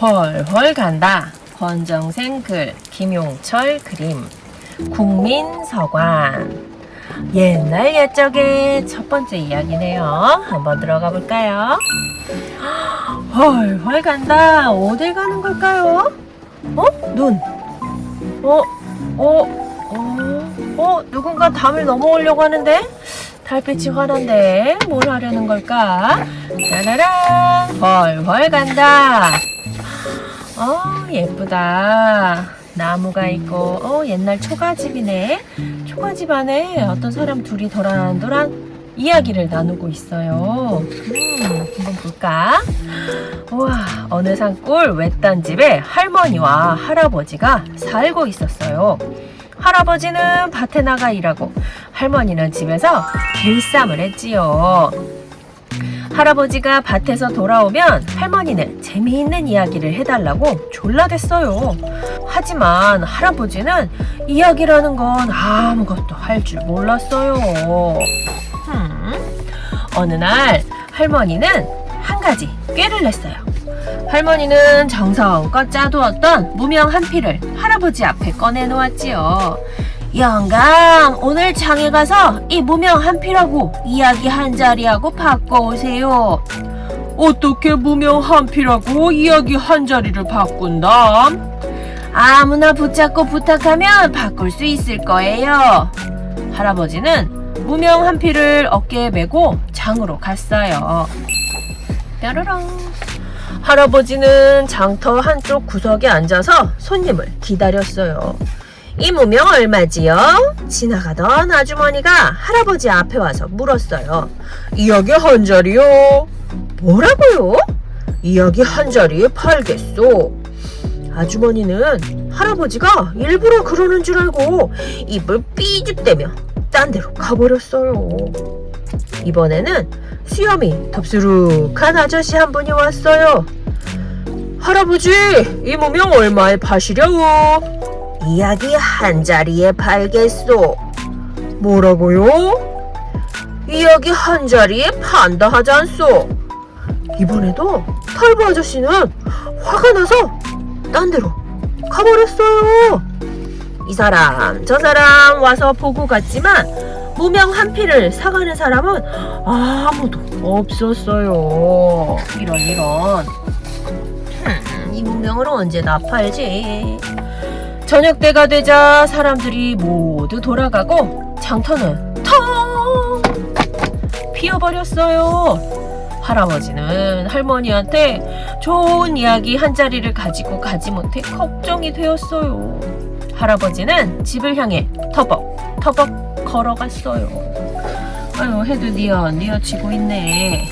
훨훨 간다. 권정생 글, 김용철 그림, 국민서관. 옛날 옛적의 첫 번째 이야기네요. 한번 들어가 볼까요? 훨훨 간다. 어딜 가는 걸까요? 어? 눈. 어? 어? 어? 어? 누군가 담을 넘어오려고 하는데? 달빛이 환한데 뭘 하려는 걸까? 짜라란 훨훨 간다. 어 예쁘다. 나무가 있고 어 옛날 초가집이네. 초가집 안에 어떤 사람 둘이 도란도란 이야기를 나누고 있어요. 음, 한번 볼까? 우와, 어느 산골 외딴 집에 할머니와 할아버지가 살고 있었어요. 할아버지는 밭에 나가 일하고 할머니는 집에서 길쌈을 했지요. 할아버지가 밭에서 돌아오면 할머니는 재미있는 이야기를 해달라고 졸라댔어요. 하지만 할아버지는 이야기라는 건 아무것도 할 줄 몰랐어요. 음, 어느 날 할머니는 한 가지 꾀를 냈어요. 할머니는 정성껏 짜두었던 무명 한 피를 할아버지 앞에 꺼내놓았지요. 영감, 오늘 장에 가서 이 무명 한 피라고 이야기 한 자리하고 바꿔오세요. 어떻게 무명 한 피라고 이야기 한 자리를 바꾼담? 아무나 붙잡고 부탁하면 바꿀 수 있을 거예요. 할아버지는 무명 한 피를 어깨에 메고 장으로 갔어요. 뾰로롱. 할아버지는 장터 한쪽 구석에 앉아서 손님을 기다렸어요. 이 무명 얼마지요? 지나가던 아주머니가 할아버지 앞에 와서 물었어요. 이야기 한 자리요. 뭐라고요? 이야기 한 자리에 팔겠소. 아주머니는 할아버지가 일부러 그러는 줄 알고 입을 삐죽대며 딴 데로 가버렸어요. 이번에는 수염이 덥수룩한 아저씨 한 분이 왔어요. 할아버지, 이 무명 얼마에 파시려우? 이야기 한 자리에 팔겠소. 뭐라고요? 이야기 한 자리에 판다 하지 않소. 이번에도 털보 아저씨는 화가 나서 딴 데로 가버렸어요. 이 사람 저 사람 와서 보고 갔지만 무명 한 피를 사가는 사람은 아무도 없었어요. 이런 이런. 흠, 이 무명을 언제 나 팔지? 저녁 때가 되자 사람들이 모두 돌아가고 장터는 텅 비어버렸어요. 할아버지는 할머니한테 좋은 이야기 한 자리를 가지고 가지 못해 걱정이 되었어요. 할아버지는 집을 향해 터벅 터벅 걸어갔어요. 아유 해도 니어 니어지고 있네.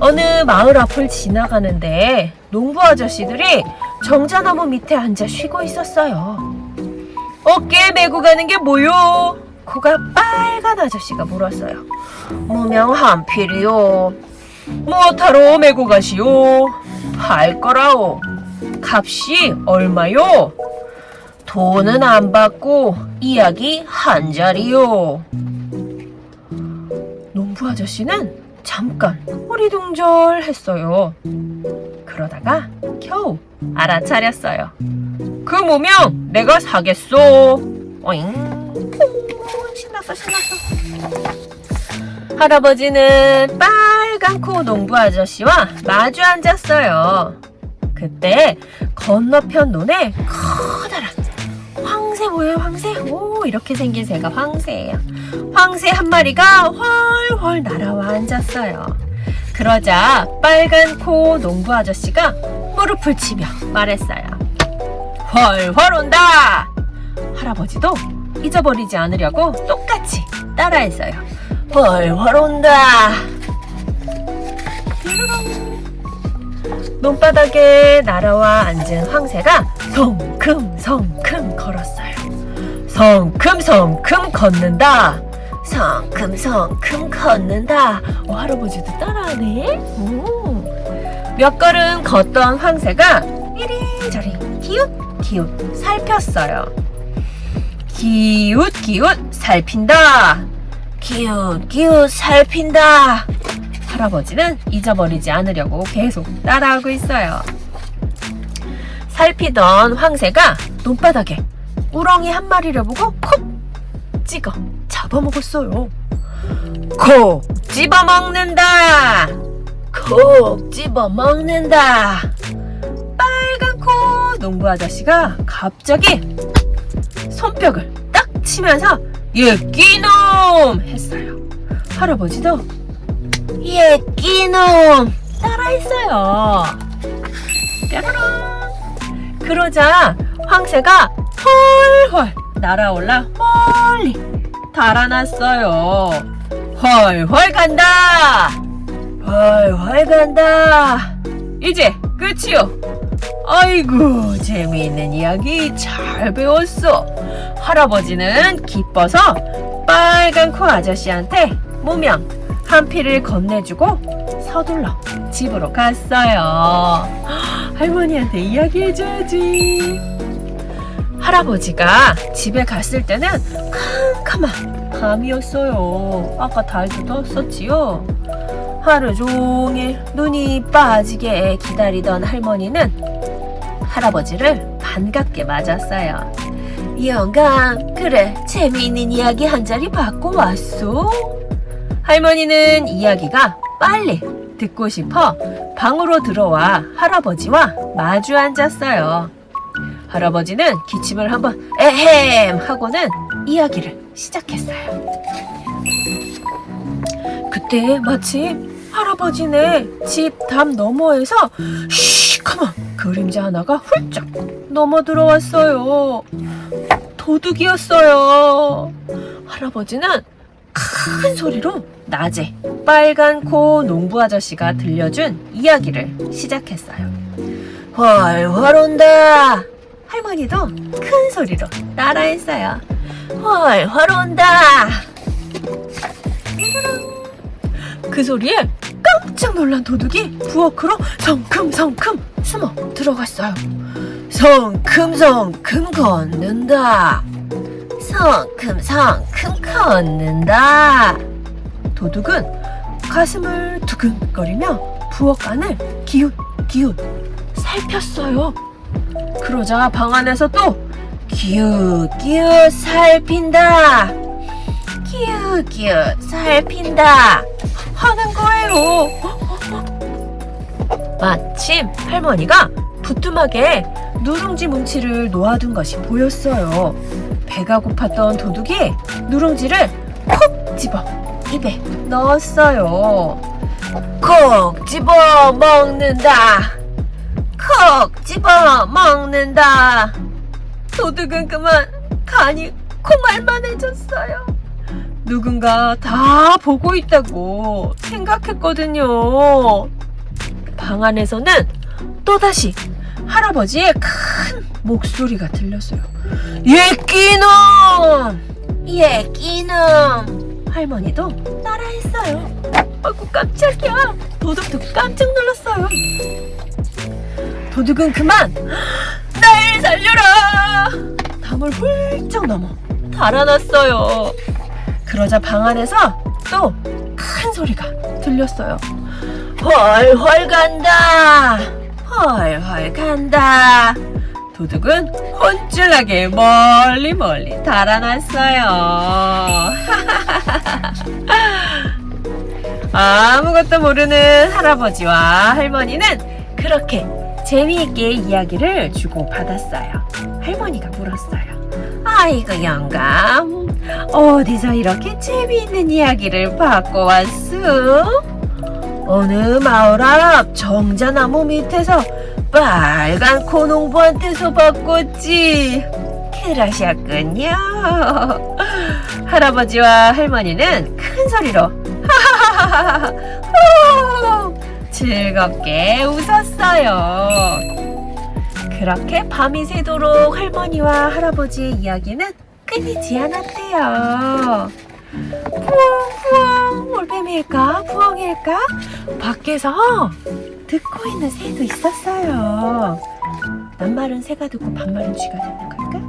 어느 마을 앞을 지나가는데 농부 아저씨들이 정자나무 밑에 앉아 쉬고 있었어요. 어깨에 메고 가는 게 뭐요? 코가 빨간 아저씨가 물었어요. 무명 한 필이요. 무엇하러 메고 가시오? 팔 거라오. 값이 얼마요? 돈은 안 받고 이야기 한 자리요. 농부 아저씨는 잠깐 허리둥절했어요. 그러다가 겨우 알아차렸어요. 그 무명 내가 사겠소. 어잉. 신났어 신났어. 할아버지는 빨간 코 농부 아저씨와 마주 앉았어요. 그때 건너편 논에 커다란 황새 보여요 황새? 오 이렇게 생긴 새가 황새예요. 황새 한 마리가 훨훨 날아와 앉았어요. 그러자 빨간 코 농부 아저씨가 무릎을 치며 말했어요. 훨훨 온다! 할아버지도 잊어버리지 않으려고 똑같이 따라했어요. 훨훨 온다! 논바닥에 날아와 앉은 황새가 성큼성큼 걸었어요. 성큼성큼 걷는다. 성큼성큼 걷는다. 어, 할아버지도 따라하네. 오. 몇 걸음 걷던 황새가 이리저리 기웃기웃 살폈어요. 기웃기웃 살핀다. 기웃기웃 살핀다. 할아버지는 잊어버리지 않으려고 계속 따라하고 있어요. 살피던 황새가 논바닥에 우렁이 한 마리를 보고 콕 찍어 잡아먹었어요. 콕 집어먹는다. 콕 집어먹는다. 빨간 코 농부 아저씨가 갑자기 손뼉을 딱 치면서 예 끼놈 했어요. 할아버지도 예 끼놈 따라했어요. 뾰로롱. 그러자 황새가 헐헐 날아올라 멀리 달아났어요. 헐헐 간다. 헐헐 간다. 이제 끝이요. 아이고 재미있는 이야기 잘 배웠어. 할아버지는 기뻐서 빨간 코 아저씨한테 모명 한 피를 건네주고 서둘러 집으로 갔어요. 할머니한테 이야기해줘야지. 할아버지가 집에 갔을 때는 캄캄한 밤이었어요. 아까 달도 떴었지요. 하루 종일 눈이 빠지게 기다리던 할머니는 할아버지를 반갑게 맞았어요. 영감, 그래, 재미있는 이야기 한 자리 받고 왔소? 할머니는 이야기가 빨리 듣고 싶어 방으로 들어와 할아버지와 마주 앉았어요. 할아버지는 기침을 한번 에헴 하고는 이야기를 시작했어요. 그때 마침 할아버지네 집 담 너머에서 시커먼 그림자 하나가 훌쩍 넘어 들어왔어요. 도둑이었어요. 할아버지는 큰 소리로 낮에 빨간 코 농부 아저씨가 들려준 이야기를 시작했어요. 훨훨 온다. 할머니도 큰 소리로 따라했어요. 훨훨 온다. 그 소리에 깜짝 놀란 도둑이 부엌으로 성큼성큼 숨어 들어갔어요. 성큼성큼 걷는다. 성큼성큼 걷는다. 도둑은 가슴을 두근거리며 부엌 안을 기웃기웃 살폈어요. 그러자 방 안에서 또 기웃기웃 살핀다. 기웃기웃 살핀다. 하는 거예요. 마침 할머니가 부뚜막에 누룽지 뭉치를 놓아둔 것이 보였어요. 배가 고팠던 도둑이 누룽지를 콕 집어 입에 넣었어요. 콕 집어 먹는다. 콕 집어 먹는다. 도둑은 그만 간이 콩알만 해졌어요. 누군가 다 보고 있다고 생각했거든요. 방 안에서는 또다시 할아버지의 큰 목소리가 들렸어요. 예끼놈! 예끼놈! 할머니도 따라했어요. 아이고 깜짝이야. 도둑도 깜짝 놀랐어요. 도둑은 그만 날 살려라! 담을 훌쩍 넘어 달아났어요. 그러자 방 안에서 또 큰 소리가 들렸어요. 훨훨 간다. 훨훨 간다. 도둑은 혼쭐나게 멀리 멀리 달아났어요. 아무것도 모르는 할아버지와 할머니는 그렇게 재미있게 이야기를 주고받았어요. 할머니가 물었어요. 아이고 영감 어디서 이렇게 재미있는 이야기를 받고 왔어? 어느 마을 앞 정자나무 밑에서 빨간 코농부한테서 바꿨지 그러셨군요 할아버지와 할머니는 큰 소리로 하하하하하 후, 즐겁게 웃었어요 그렇게 밤이 새도록 할머니와 할아버지의 이야기는 끊이지 않았대요. 푸엉푸엉 올빼미일까 부엉일까 밖에서 듣고 있는 새도 있었어요. 낱말은 새가 듣고 반말은 쥐가 듣는 걸까?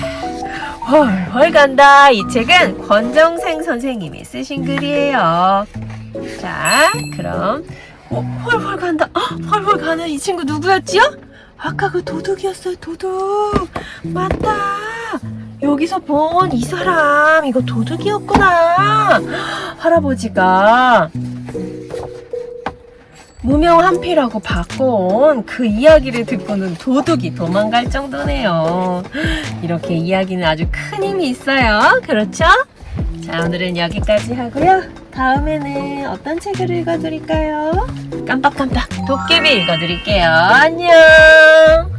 자, 헐헐 간다. 이 책은 권정생 선생님이 쓰신 글이에요. 자, 그럼 어, 헐헐 간다. 어, 헐헐 가는 이 친구 누구였지요? 아까 그 도둑이었어요, 도둑. 맞다. 여기서 본 이 사람, 이거 도둑이었구나. 할아버지가 무명 한피라고 바꿔온 그 이야기를 듣고는 도둑이 도망갈 정도네요. 이렇게 이야기는 아주 큰 힘이 있어요. 그렇죠? 자, 오늘은 여기까지 하고요. 다음에는 어떤 책을 읽어드릴까요? 깜빡깜빡 도깨비 읽어드릴게요. 안녕!